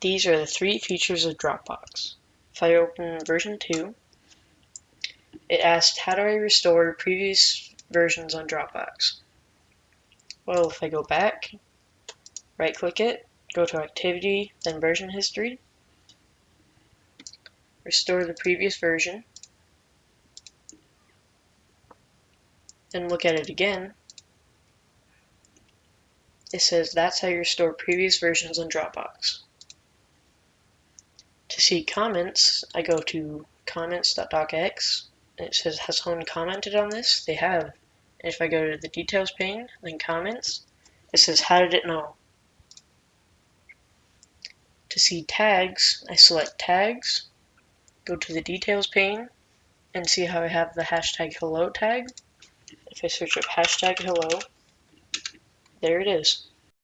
these are the three features of Dropbox. If I open version 2, it asked how do I restore previous versions on Dropbox. Well, if I go back, right click it, go to activity, then version history, restore the previous version, then look at it again, it says that's how you restore previous versions on Dropbox. See comments, I go to comments.docx, and it says has someone commented on this? They have. And if I go to the details pane, then comments, it says how did it know? To see tags, I select tags, go to the details pane, and see how I have the hashtag hello tag. If I search up hashtag hello, there it is.